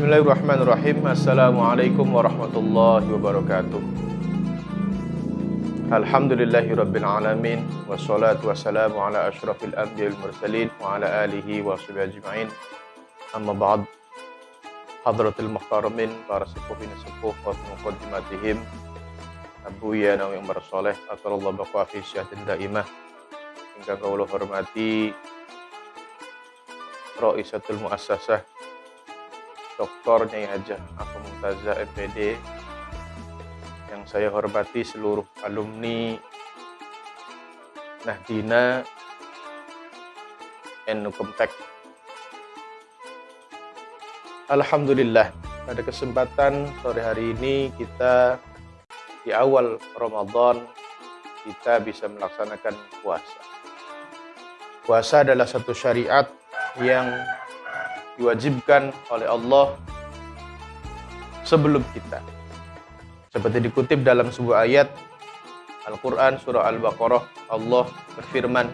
Bismillahirrahmanirrahim. Assalamualaikum warahmatullahi wabarakatuh. Alhamdulillahi rabbil alamin wassalatu wassalamu ala asyrafil anbiya'il mursalin wa ala alihi wa sahbihi ajma'in. Amma ba'd. Hadratil muhtaramin para sepuhin sepuh wa muqaddimatihim Abu ya nawi umar soleh atallahu baqa fi syahatin daimah ingkang kawula hormati Ra'isatul Muassasah Dr. Nyai Hajah Aku Mumtazah MPD yang saya hormati seluruh alumni Nahdina Nukumtek Alhamdulillah pada kesempatan sore hari ini kita di awal Ramadan kita bisa melaksanakan puasa puasa adalah satu syariat yang diwajibkan oleh Allah sebelum kita. Seperti dikutip dalam sebuah ayat Al-Quran surah Al-Baqarah Allah berfirman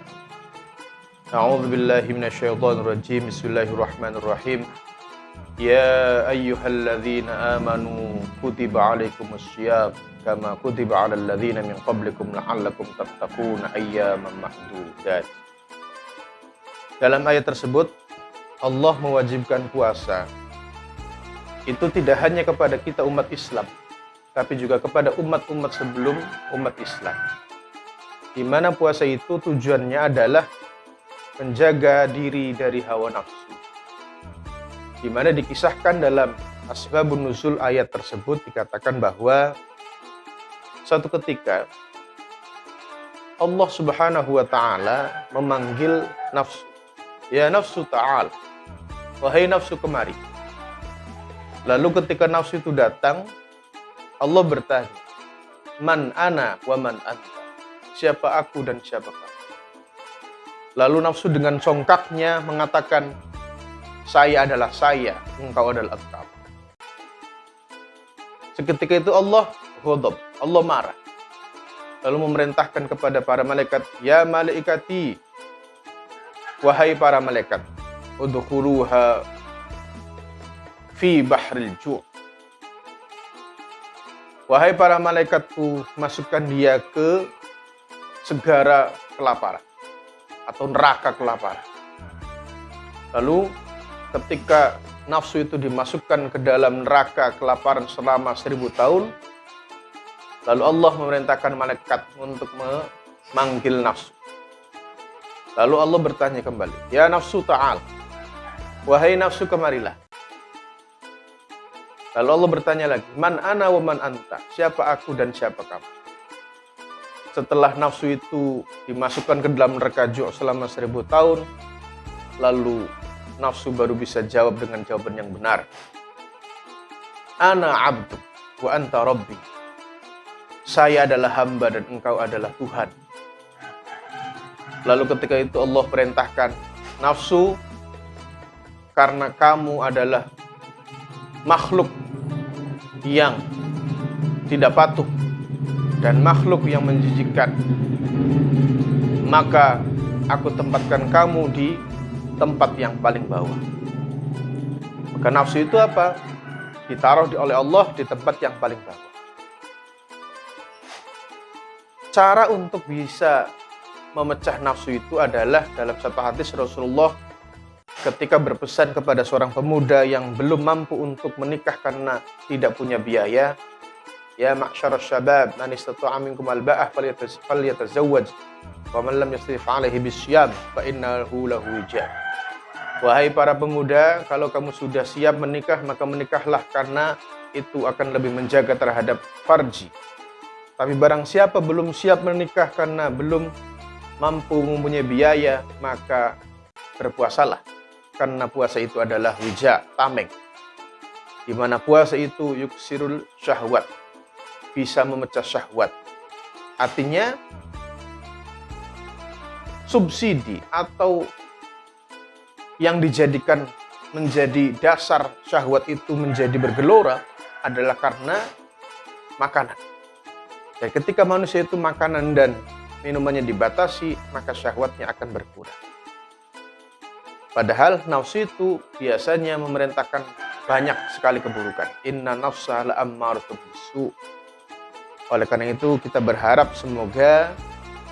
A'udzu billahi minasyaitonir rajim Bismillahirrahmanirrahim. Ya ayyuhalladzina amanu kutiba alaikumus syiyam kama kutiba alal ladzina min qablikum la'allakum tattaquna ayyaman mahdudat Dalam ayat tersebut Allah mewajibkan puasa itu tidak hanya kepada kita umat Islam, tapi juga kepada umat-umat sebelum umat Islam. Di mana puasa itu tujuannya adalah menjaga diri dari hawa nafsu. Di mana dikisahkan dalam Asbabun Nuzul ayat tersebut dikatakan bahwa suatu ketika Allah Subhanahu wa taala memanggil nafsu. Ya nafsu ta'al, Wahai nafsu kemari. Lalu ketika nafsu itu datang, Allah bertanya, Man ana wa man anta? Siapa aku dan siapa kamu? Lalu nafsu dengan songkaknya mengatakan, Saya adalah saya, engkau adalah engkau. Seketika itu Allah ghadab, Allah marah. Lalu memerintahkan kepada para malaikat, Ya malaikati, wahai para malaikat, udkhuluha fi bahril ju' Wahai para malaikatku, masukkan dia ke segara kelaparan atau neraka kelaparan. Lalu ketika nafsu itu dimasukkan ke dalam neraka kelaparan selama seribu tahun, lalu Allah memerintahkan malaikat untuk memanggil nafsu. Lalu Allah bertanya kembali, Ya nafsu ta'al, Wahai nafsu kemarilah. Lalu Allah bertanya lagi, Man ana wa man anta? Siapa aku dan siapa kamu? Setelah nafsu itu dimasukkan ke dalam neraka ju' selama seribu tahun, lalu nafsu baru bisa jawab dengan jawaban yang benar. Ana abdu wa anta rabbi. Saya adalah hamba dan engkau adalah Tuhan. Lalu ketika itu Allah perintahkan nafsu karena kamu adalah makhluk yang tidak patuh dan makhluk yang menjijikkan maka aku tempatkan kamu di tempat yang paling bawah. Maka nafsu itu apa? ditaruh oleh Allah di tempat yang paling bawah. Cara untuk bisa memecah nafsu itu adalah dalam satu hadis Rasulullah ketika berpesan kepada seorang pemuda yang belum mampu untuk menikah karena tidak punya biaya, ya ma'syarus syabab, man istata'a minkum alba'ah falyatazawwaj wa man lam yastati' alaihi bisyam fa innahu lahu wija. Wahai para pemuda, kalau kamu sudah siap menikah, maka menikahlah karena itu akan lebih menjaga terhadap farji. Tapi barang siapa belum siap menikah karena belum mampu mempunyai biaya, maka berpuasalah karena puasa itu adalah wija, tameng. Di mana puasa itu yuksirul syahwat, bisa memecah syahwat. Artinya subsidi atau yang dijadikan menjadi dasar syahwat itu menjadi bergelora adalah karena makanan. Dan ketika manusia itu makanan dan minumannya dibatasi, maka syahwatnya akan berkurang. Padahal nafsu itu biasanya memerintahkan banyak sekali keburukan. Inna nafsa la'ammaratu bisu. Oleh karena itu kita berharap semoga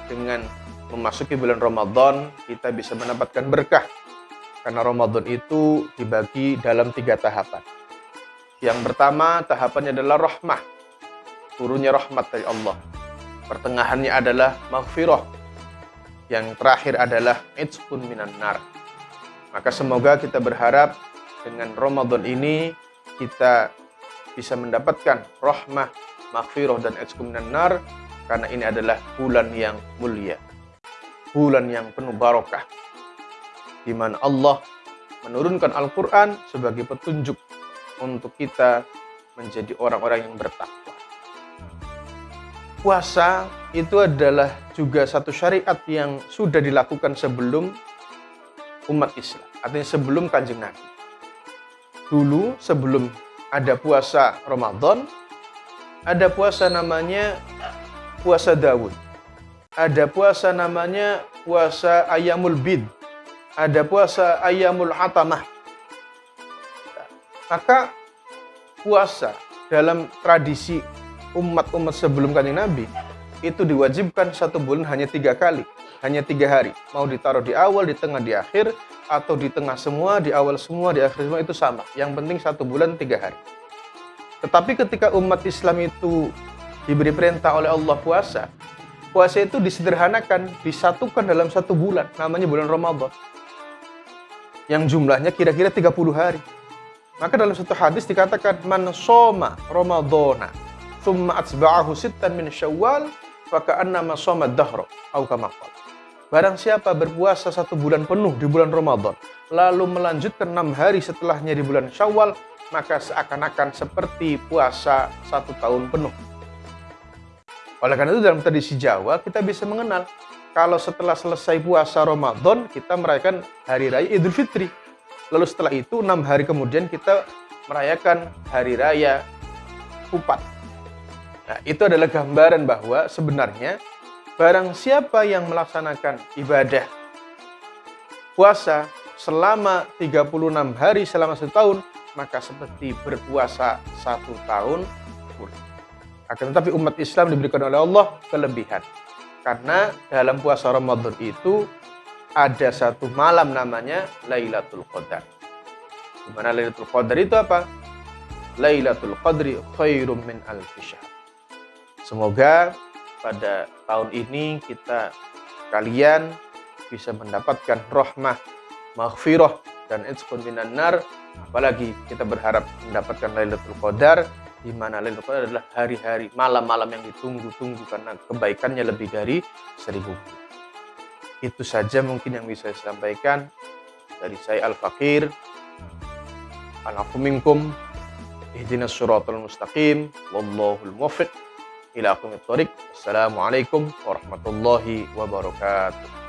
dengan memasuki bulan Ramadan kita bisa mendapatkan berkah. Karena Ramadan itu dibagi dalam tiga tahapan. Yang pertama tahapannya adalah rahmah. Turunnya rahmat dari Allah. Pertengahannya adalah maghfirah. Yang terakhir adalah itqun minan nar. Maka semoga kita berharap dengan Ramadan ini kita bisa mendapatkan rahmah, maghfirah dan ekskuminan nar karena ini adalah bulan yang mulia. Bulan yang penuh barokah. Di mana Allah menurunkan Al-Qur'an sebagai petunjuk untuk kita menjadi orang-orang yang bertakwa. Puasa itu adalah juga satu syariat yang sudah dilakukan sebelum umat Islam, artinya sebelum Kanjeng Nabi dulu sebelum ada puasa Ramadan, ada puasa namanya puasa Dawud. Ada puasa namanya puasa Ayamul Bid. Ada puasa Ayamul Atamah. Maka puasa dalam tradisi umat-umat sebelum kanjeng Nabi itu diwajibkan satu bulan hanya tiga kali, hanya tiga hari. Mau ditaruh di awal, di tengah, di akhir, atau di tengah semua, di awal semua, di akhir semua itu sama. Yang penting satu bulan tiga hari. Tetapi ketika umat Islam itu diberi perintah oleh Allah puasa, puasa itu disederhanakan, disatukan dalam satu bulan, namanya bulan Ramadan. Yang jumlahnya kira-kira 30 hari. Maka dalam satu hadis dikatakan, Man soma Ramadana, thumma atsba'ahu sittan min syawal, Barang siapa berpuasa satu bulan penuh di bulan Ramadan, lalu melanjutkan enam hari setelahnya di bulan Syawal, maka seakan-akan seperti puasa satu tahun penuh. Oleh karena itu dalam tradisi Jawa kita bisa mengenal kalau setelah selesai puasa Ramadan kita merayakan hari raya Idul Fitri. Lalu setelah itu enam hari kemudian kita merayakan hari raya Kupat. Nah, itu adalah gambaran bahwa sebenarnya Barang siapa yang melaksanakan ibadah puasa selama 36 hari selama setahun, maka seperti berpuasa satu tahun full. Akan tetapi umat Islam diberikan oleh Allah kelebihan. Karena dalam puasa Ramadan itu ada satu malam namanya Lailatul Qadar. Di mana Lailatul Qadar itu apa? Lailatul Qadri khairum min alfi Semoga pada tahun ini kita kalian bisa mendapatkan rahmah, maghfirah dan itqun minan nar. Apalagi kita berharap mendapatkan Lailatul Qadar di mana Lailatul Qadar adalah hari-hari malam-malam yang ditunggu-tunggu karena kebaikannya lebih dari seribu. Itu saja mungkin yang bisa saya sampaikan dari saya Al-Fakir. Al-Afu minkum. Ihdinas suratul mustaqim. Wallahul muwaffiq ila. Assalamualaikum warahmatullahi wabarakatuh.